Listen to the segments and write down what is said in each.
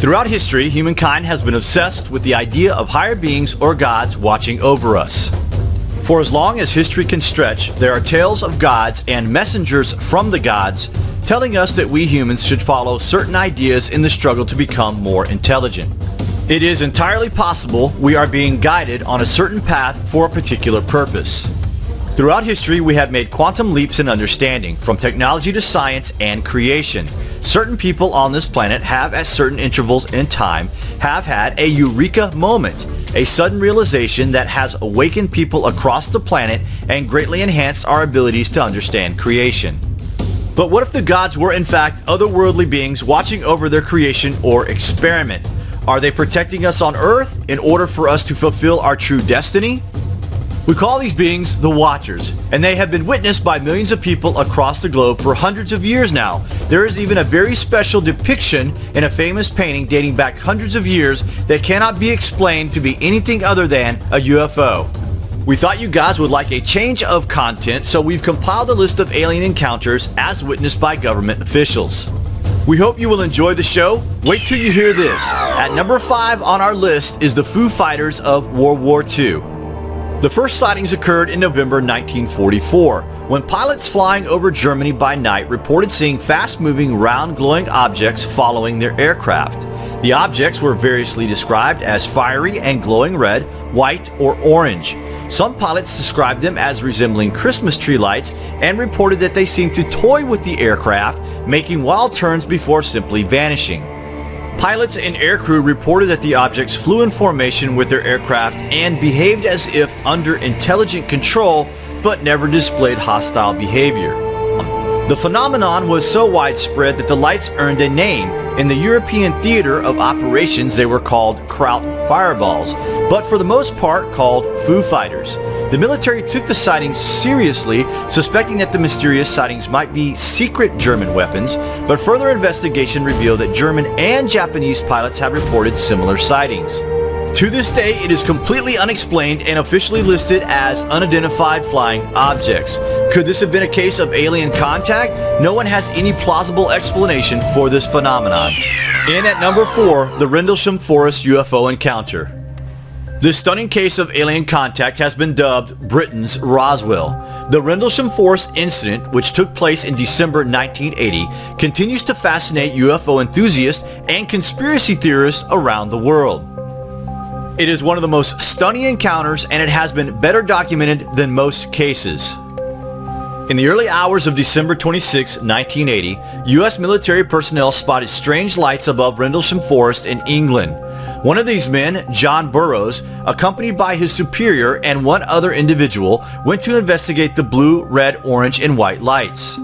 Throughout history, humankind has been obsessed with the idea of higher beings or gods watching over us. For as long as history can stretch, there are tales of gods and messengers from the gods telling us that we humans should follow certain ideas in the struggle to become more intelligent. It is entirely possible we are being guided on a certain path for a particular purpose. Throughout history, we have made quantum leaps in understanding, from technology to science and creation. Certain people on this planet have, at certain intervals in time, have had a eureka moment, a sudden realization that has awakened people across the planet and greatly enhanced our abilities to understand creation. But what if the gods were in fact otherworldly beings watching over their creation or experiment? Are they protecting us on Earth in order for us to fulfill our true destiny? We call these beings the Watchers, and they have been witnessed by millions of people across the globe for hundreds of years now. There is even a very special depiction in a famous painting dating back hundreds of years that cannot be explained to be anything other than a UFO. We thought you guys would like a change of content, so we've compiled a list of alien encounters as witnessed by government officials. We hope you will enjoy the show. Wait till you hear this. At number 5 on our list is the Foo Fighters of World War II. The first sightings occurred in November 1944 when pilots flying over Germany by night reported seeing fast-moving round glowing objects following their aircraft. The objects were variously described as fiery and glowing red, white, or orange. Some pilots described them as resembling Christmas tree lights and reported that they seemed to toy with the aircraft, making wild turns before simply vanishing. Pilots and aircrew reported that the objects flew in formation with their aircraft and behaved as if under intelligent control, but never displayed hostile behavior. The phenomenon was so widespread that the lights earned a name. In the European theater of operations they were called Kraut fireballs, but for the most part called Foo Fighters. The military took the sightings seriously, suspecting that the mysterious sightings might be secret German weapons, but further investigation revealed that German and Japanese pilots have reported similar sightings. To this day, it is completely unexplained and officially listed as unidentified flying objects. Could this have been a case of alien contact? No one has any plausible explanation for this phenomenon. In at number 4, the Rendlesham Forest UFO encounter. This stunning case of alien contact has been dubbed Britain's Roswell. The Rendlesham Forest incident, which took place in December 1980, continues to fascinate UFO enthusiasts and conspiracy theorists around the world. It is one of the most stunning encounters and it has been better documented than most cases. In the early hours of December 26, 1980, U.S. military personnel spotted strange lights above Rendlesham Forest in England. One of these men, John Burroughs, accompanied by his superior and one other individual, went to investigate the blue, red, orange, and white lights.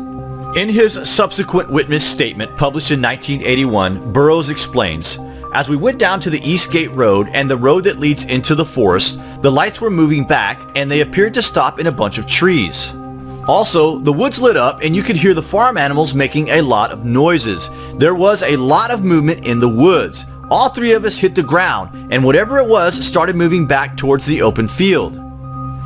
In his subsequent witness statement published in 1981, Burroughs explains, as we went down to the East Gate Road and the road that leads into the forest, the lights were moving back and they appeared to stop in a bunch of trees. Also, the woods lit up and you could hear the farm animals making a lot of noises. There was a lot of movement in the woods. All three of us hit the ground, and whatever it was started moving back towards the open field.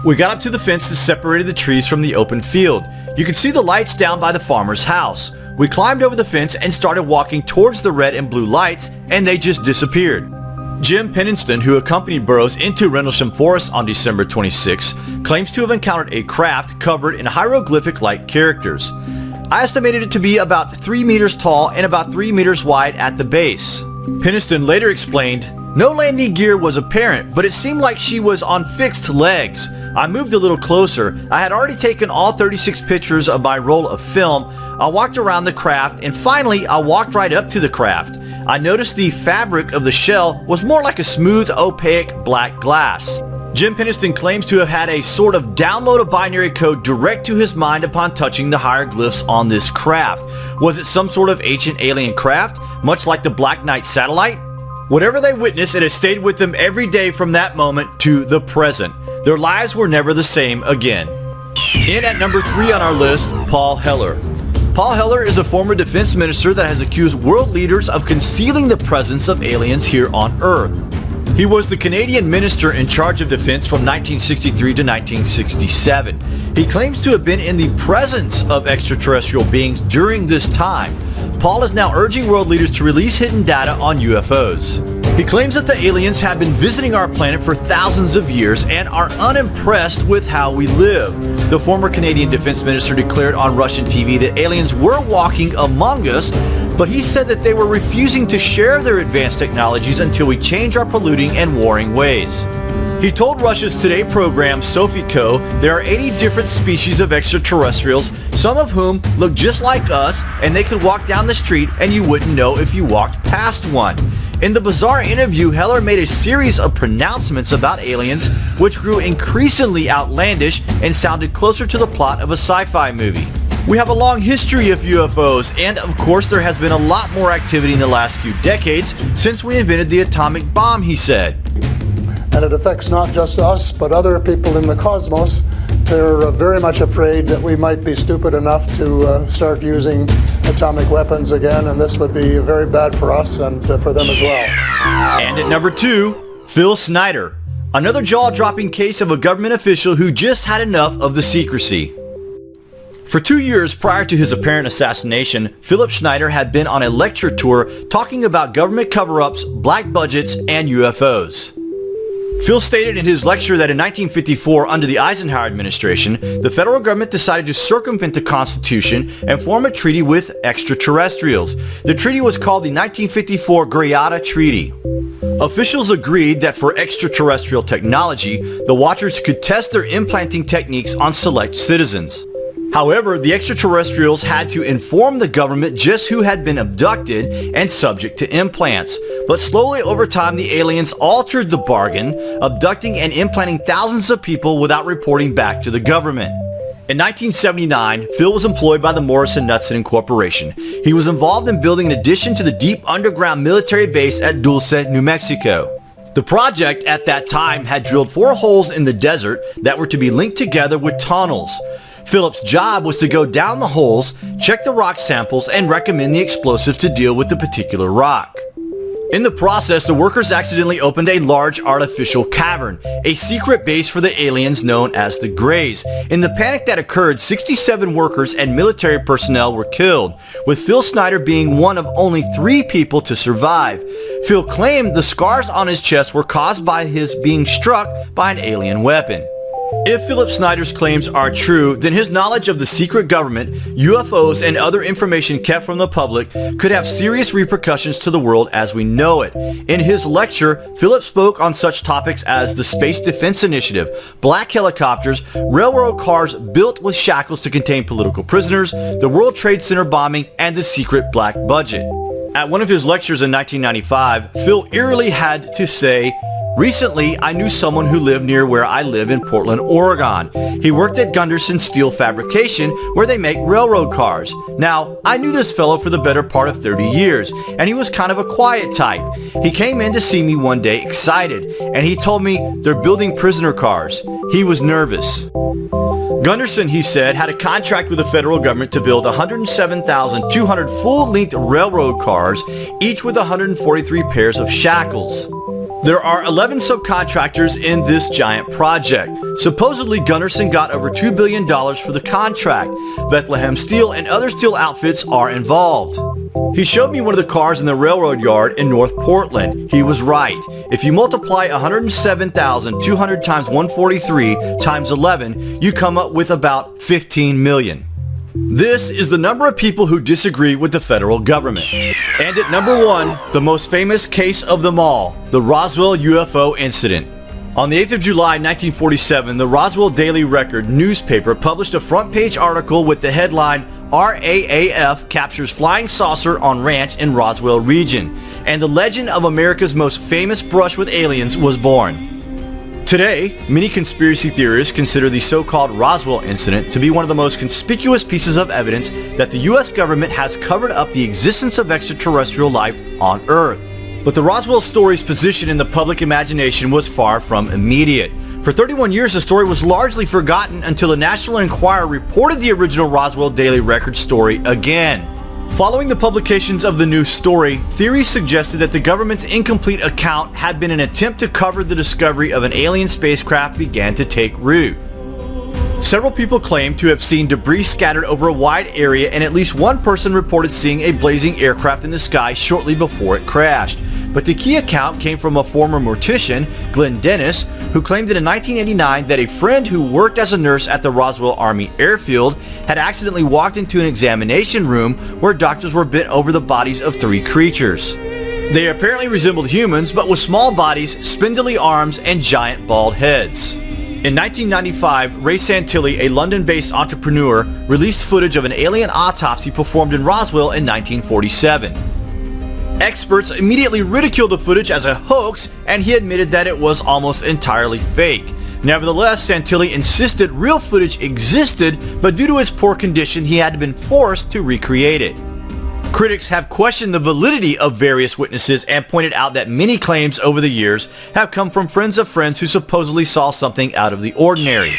We got up to the fence that separated the trees from the open field. You could see the lights down by the farmer's house. We climbed over the fence and started walking towards the red and blue lights, and they just disappeared. Jim Penniston, who accompanied Burroughs into Rendlesham Forest on December 26, claims to have encountered a craft covered in hieroglyphic-like characters. I estimated it to be about 3 meters tall and about 3 meters wide at the base. Penniston later explained, no landing gear was apparent, but it seemed like she was on fixed legs. I moved a little closer. I had already taken all 36 pictures of my roll of film. I walked around the craft and finally I walked right up to the craft. I noticed the fabric of the shell was more like a smooth opaque black glass. Jim Penniston claims to have had a sort of download of binary code direct to his mind upon touching the hieroglyphs on this craft. Was it some sort of ancient alien craft, much like the Black Knight satellite? Whatever they witnessed, it has stayed with them every day from that moment to the present. Their lives were never the same again. In at number 3 on our list, Paul Hellyer. Paul Hellyer is a former defense minister that has accused world leaders of concealing the presence of aliens here on Earth. He was the Canadian minister in charge of defense from 1963 to 1967. He claims to have been in the presence of extraterrestrial beings during this time. Paul is now urging world leaders to release hidden data on UFOs. He claims that the aliens have been visiting our planet for thousands of years and are unimpressed with how we live. The former Canadian Defense Minister declared on Russian TV that aliens were walking among us, but he said that they were refusing to share their advanced technologies until we change our polluting and warring ways. He told Russia's Today program SophieCo there are 80 different species of extraterrestrials, some of whom look just like us and they could walk down the street and you wouldn't know if you walked past one. In the bizarre interview, Hellyer made a series of pronouncements about aliens which grew increasingly outlandish and sounded closer to the plot of a sci-fi movie. We have a long history of UFOs, and of course there has been a lot more activity in the last few decades since we invented the atomic bomb, he said and it affects not just us, but other people in the cosmos. They're uh, very much afraid that we might be stupid enough to uh, start using atomic weapons again, and this would be very bad for us and for them as well. And at number two, Phil Schneider, another jaw-dropping case of a government official who just had enough of the secrecy. For two years prior to his apparent assassination, Philip Schneider had been on a lecture tour talking about government cover-ups, black budgets, and UFOs. Phil stated in his lecture that in 1954, under the Eisenhower administration, the federal government decided to circumvent the Constitution and form a treaty with extraterrestrials. The treaty was called the 1954 Greada Treaty. Officials agreed that for extraterrestrial technology, the Watchers could test their implanting techniques on select citizens. However, the extraterrestrials had to inform the government just who had been abducted and subject to implants. But slowly over time, the aliens altered the bargain, abducting and implanting thousands of people without reporting back to the government. In 1979, Phil was employed by the Morrison Knudsen Corporation. He was involved in building an addition to the deep underground military base at Dulce, New Mexico. The project at that time had drilled four holes in the desert that were to be linked together with tunnels. Philip's job was to go down the holes, check the rock samples, and recommend the explosives to deal with the particular rock. In the process, the workers accidentally opened a large artificial cavern, a secret base for the aliens known as the Greys. In the panic that occurred, 67 workers and military personnel were killed, with Phil Schneider being one of only three people to survive. Phil claimed the scars on his chest were caused by his being struck by an alien weapon. If Philip Schneider's claims are true, then his knowledge of the secret government, UFOs, and other information kept from the public could have serious repercussions to the world as we know it. In his lecture, Philip spoke on such topics as the Space Defense Initiative, black helicopters, railroad cars built with shackles to contain political prisoners, the World Trade Center bombing, and the secret black budget. At one of his lectures in 1995, Phil eerily had to say, Recently, I knew someone who lived near where I live in Portland, Oregon. He worked at Gunderson Steel Fabrication, where they make railroad cars. Now, I knew this fellow for the better part of 30 years, and he was kind of a quiet type. He came in to see me one day excited, and he told me they're building prisoner cars. He was nervous. Gunderson, he said, had a contract with the federal government to build 107,200 full-length railroad cars, each with 143 pairs of shackles. There are 11 subcontractors in this giant project. Supposedly, Gunderson got over $2 billion for the contract. Bethlehem Steel and other steel outfits are involved. He showed me one of the cars in the railroad yard in North Portland. He was right. If you multiply 107,200 times 143 times 11, you come up with about 15 million. This is the number of people who disagree with the federal government. And at number one, the most famous case of them all, the Roswell UFO incident. On the 8th of July 1947, the Roswell Daily Record newspaper published a front page article with the headline RAAF captures flying saucer on ranch in Roswell region, and the legend of America's most famous brush with aliens was born. Today, many conspiracy theorists consider the so-called Roswell incident to be one of the most conspicuous pieces of evidence that the US government has covered up the existence of extraterrestrial life on Earth. But the Roswell story's position in the public imagination was far from immediate. For 31 years, the story was largely forgotten until the National Enquirer reported the original Roswell Daily Record story again. Following the publications of the news story, theories suggested that the government's incomplete account had been an attempt to cover the discovery of an alien spacecraft began to take root. Several people claim to have seen debris scattered over a wide area and at least one person reported seeing a blazing aircraft in the sky shortly before it crashed. But the key account came from a former mortician, Glenn Dennis, who claimed that in 1989 that a friend who worked as a nurse at the Roswell Army Airfield had accidentally walked into an examination room where doctors were bent over the bodies of three creatures. They apparently resembled humans but with small bodies, spindly arms, and giant bald heads. In 1995, Ray Santilli, a London-based entrepreneur, released footage of an alien autopsy performed in Roswell in 1947. Experts immediately ridiculed the footage as a hoax and he admitted that it was almost entirely fake. Nevertheless, Santilli insisted real footage existed, but due to its poor condition, he had been forced to recreate it. Critics have questioned the validity of various witnesses and pointed out that many claims over the years have come from friends of friends who supposedly saw something out of the ordinary.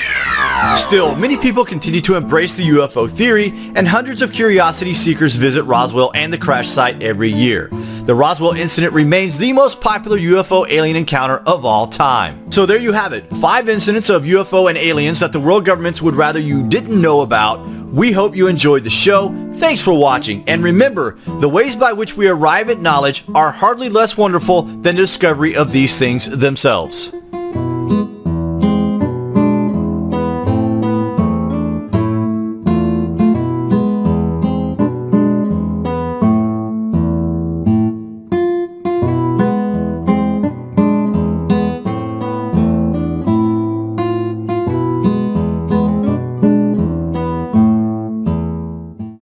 Still, many people continue to embrace the UFO theory and hundreds of curiosity seekers visit Roswell and the crash site every year. The Roswell incident remains the most popular UFO alien encounter of all time. So there you have it, 5 incidents of UFO and aliens that the world governments would rather you didn't know about we hope you enjoyed the show. Thanks for watching. And remember, the ways by which we arrive at knowledge are hardly less wonderful than the discovery of these things themselves.